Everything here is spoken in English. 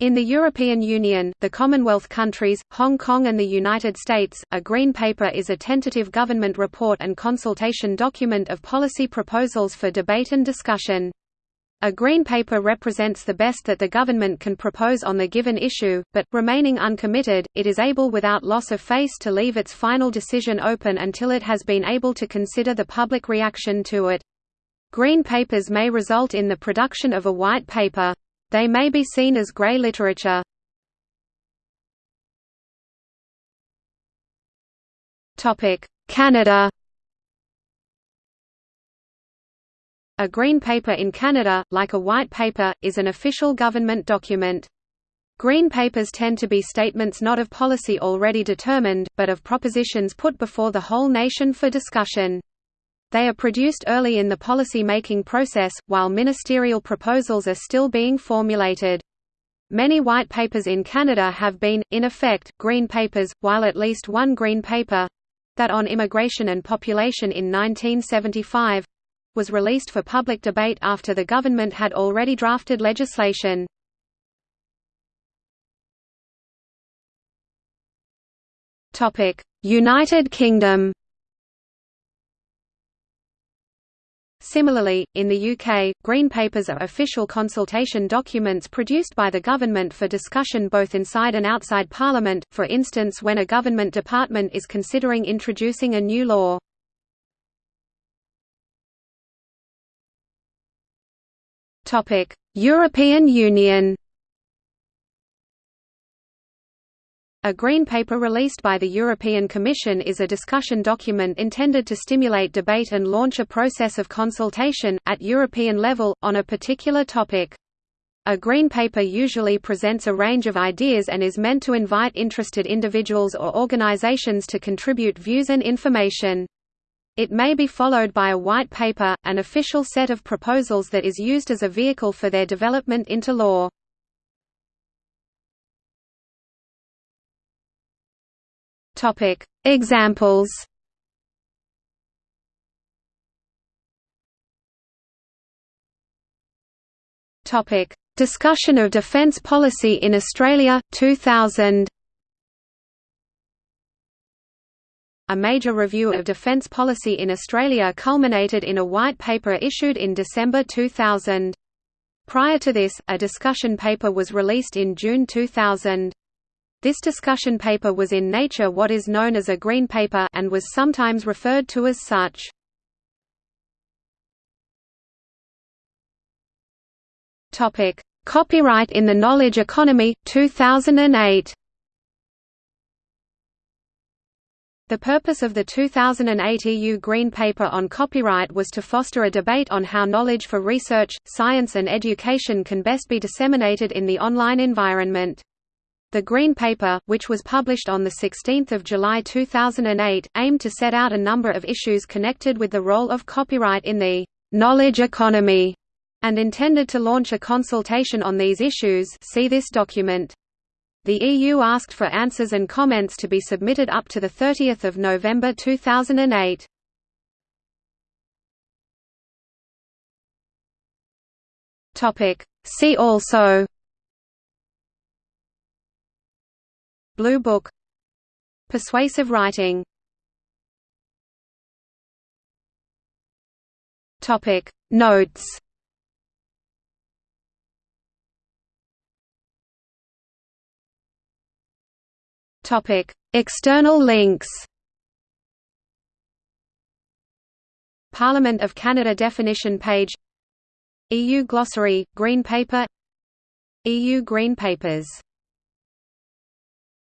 In the European Union, the Commonwealth countries, Hong Kong and the United States, a Green Paper is a tentative government report and consultation document of policy proposals for debate and discussion. A Green Paper represents the best that the government can propose on the given issue, but, remaining uncommitted, it is able without loss of face to leave its final decision open until it has been able to consider the public reaction to it. Green Papers may result in the production of a White Paper. They may be seen as grey literature. Canada A green paper in Canada, like a white paper, is an official government document. Green papers tend to be statements not of policy already determined, but of propositions put before the whole nation for discussion. They are produced early in the policy-making process, while ministerial proposals are still being formulated. Many white papers in Canada have been, in effect, green papers, while at least one green paper—that on immigration and population in 1975—was released for public debate after the government had already drafted legislation. United Kingdom Similarly, in the UK, Green Papers are official consultation documents produced by the government for discussion both inside and outside Parliament, for instance when a government department is considering introducing a new law. European Union A Green Paper released by the European Commission is a discussion document intended to stimulate debate and launch a process of consultation, at European level, on a particular topic. A Green Paper usually presents a range of ideas and is meant to invite interested individuals or organizations to contribute views and information. It may be followed by a White Paper, an official set of proposals that is used as a vehicle for their development into law. Topic: Examples. Topic: Discussion of defence policy in Australia 2000. A major review of defence policy in Australia culminated in a white paper issued in December 2000. Prior to this, a discussion paper was released in June 2000. This discussion paper was in Nature what is known as a green paper and was sometimes referred to as such. Topic: Copyright in the Knowledge Economy 2008. The purpose of the 2008 EU Green Paper on copyright was to foster a debate on how knowledge for research, science and education can best be disseminated in the online environment. The Green Paper, which was published on 16 July 2008, aimed to set out a number of issues connected with the role of copyright in the «knowledge economy» and intended to launch a consultation on these issues see this document. The EU asked for answers and comments to be submitted up to 30 November 2008. See also Blue Book. Persuasive writing. Topic. Notes. Topic. External links. Parliament of Canada definition page. EU glossary, Green Paper. EU Green Papers